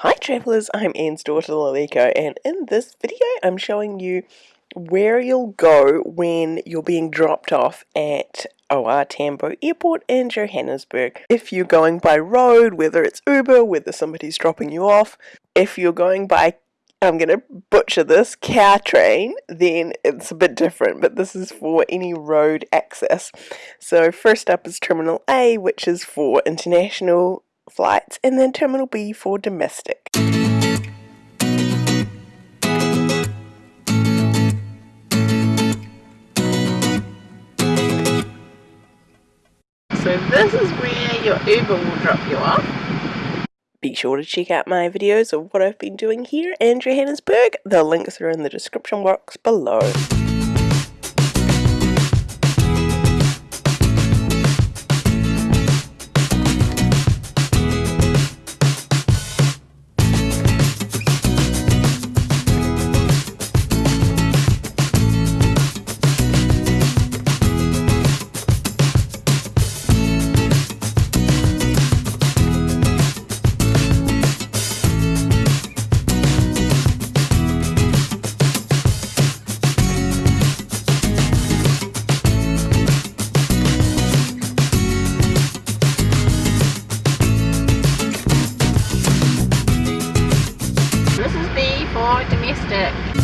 Hi travellers, I'm Anne's daughter Laleko and in this video I'm showing you where you'll go when you're being dropped off at OR Tambo Airport in Johannesburg. If you're going by road, whether it's Uber, whether somebody's dropping you off, if you're going by I'm going to butcher this, Gautrain, then it's a bit different, but this is for any road access. So first up is Terminal A, which is for international flights and then Terminal B for domestic. So this is where your Uber will drop you off. Be sure to check out my videos of what I've been doing here in Johannesburg. The links are in the description box below. stick.